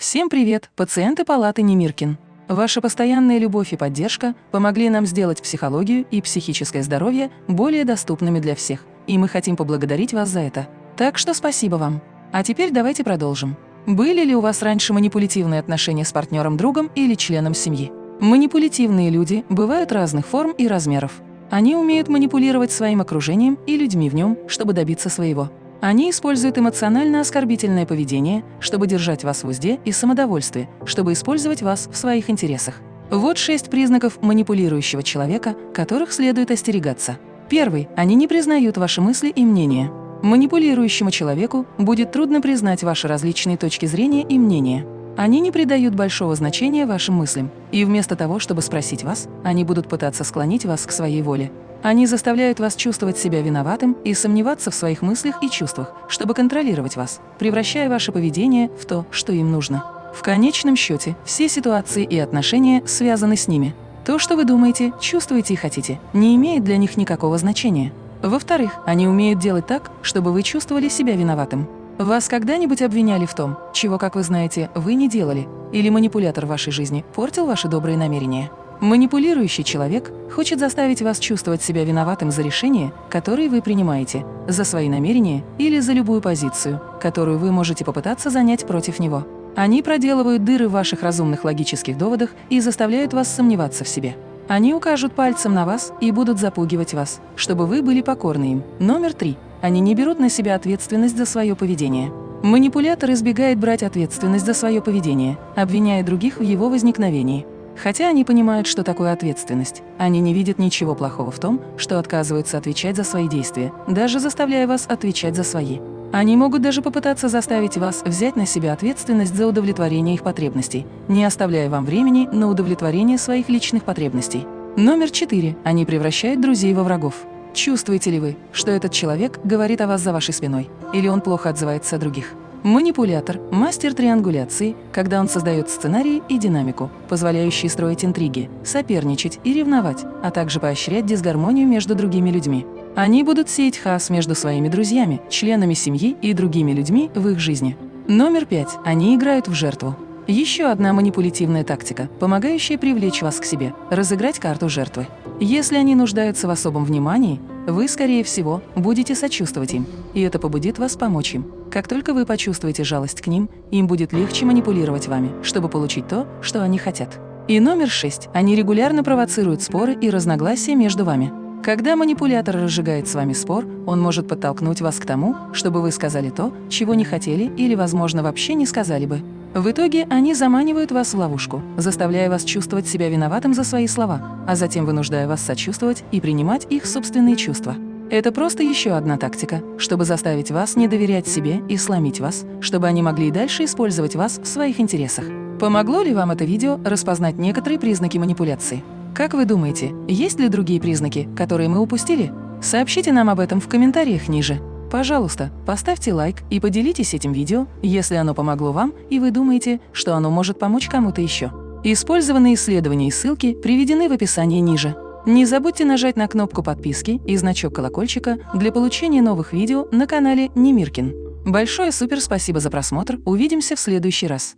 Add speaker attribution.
Speaker 1: Всем привет, пациенты палаты Немиркин. Ваша постоянная любовь и поддержка помогли нам сделать психологию и психическое здоровье более доступными для всех, и мы хотим поблагодарить вас за это. Так что спасибо вам. А теперь давайте продолжим. Были ли у вас раньше манипулятивные отношения с партнером-другом или членом семьи? Манипулятивные люди бывают разных форм и размеров. Они умеют манипулировать своим окружением и людьми в нем, чтобы добиться своего. Они используют эмоционально-оскорбительное поведение, чтобы держать вас в узде и самодовольстве, чтобы использовать вас в своих интересах. Вот шесть признаков манипулирующего человека, которых следует остерегаться. Первый. Они не признают ваши мысли и мнения. Манипулирующему человеку будет трудно признать ваши различные точки зрения и мнения. Они не придают большого значения вашим мыслям, и вместо того, чтобы спросить вас, они будут пытаться склонить вас к своей воле. Они заставляют вас чувствовать себя виноватым и сомневаться в своих мыслях и чувствах, чтобы контролировать вас, превращая ваше поведение в то, что им нужно. В конечном счете, все ситуации и отношения связаны с ними. То, что вы думаете, чувствуете и хотите, не имеет для них никакого значения. Во-вторых, они умеют делать так, чтобы вы чувствовали себя виноватым. Вас когда-нибудь обвиняли в том, чего, как вы знаете, вы не делали, или манипулятор вашей жизни портил ваши добрые намерения? Манипулирующий человек хочет заставить вас чувствовать себя виноватым за решения, которые вы принимаете, за свои намерения или за любую позицию, которую вы можете попытаться занять против него. Они проделывают дыры в ваших разумных логических доводах и заставляют вас сомневаться в себе. Они укажут пальцем на вас и будут запугивать вас, чтобы вы были покорны им. Номер три. Они не берут на себя ответственность за свое поведение. Манипулятор избегает брать ответственность за свое поведение, обвиняя других в его возникновении. Хотя они понимают, что такое ответственность, они не видят ничего плохого в том, что отказываются отвечать за свои действия, даже заставляя вас отвечать за свои. Они могут даже попытаться заставить вас взять на себя ответственность за удовлетворение их потребностей, не оставляя вам времени на удовлетворение своих личных потребностей. Номер четыре. Они превращают друзей во врагов. Чувствуете ли вы, что этот человек говорит о вас за вашей спиной, или он плохо отзывается о других? Манипулятор – мастер триангуляции, когда он создает сценарии и динамику, позволяющие строить интриги, соперничать и ревновать, а также поощрять дисгармонию между другими людьми. Они будут сеять хаос между своими друзьями, членами семьи и другими людьми в их жизни. Номер пять. Они играют в жертву. Еще одна манипулятивная тактика, помогающая привлечь вас к себе – разыграть карту жертвы. Если они нуждаются в особом внимании, вы, скорее всего, будете сочувствовать им, и это побудит вас помочь им. Как только вы почувствуете жалость к ним, им будет легче манипулировать вами, чтобы получить то, что они хотят. И номер шесть. Они регулярно провоцируют споры и разногласия между вами. Когда манипулятор разжигает с вами спор, он может подтолкнуть вас к тому, чтобы вы сказали то, чего не хотели или, возможно, вообще не сказали бы. В итоге они заманивают вас в ловушку, заставляя вас чувствовать себя виноватым за свои слова, а затем вынуждая вас сочувствовать и принимать их собственные чувства. Это просто еще одна тактика, чтобы заставить вас не доверять себе и сломить вас, чтобы они могли и дальше использовать вас в своих интересах. Помогло ли вам это видео распознать некоторые признаки манипуляции? Как вы думаете, есть ли другие признаки, которые мы упустили? Сообщите нам об этом в комментариях ниже. Пожалуйста, поставьте лайк и поделитесь этим видео, если оно помогло вам и вы думаете, что оно может помочь кому-то еще. Использованные исследования и ссылки приведены в описании ниже. Не забудьте нажать на кнопку подписки и значок колокольчика для получения новых видео на канале Немиркин. Большое супер спасибо за просмотр, увидимся в следующий раз.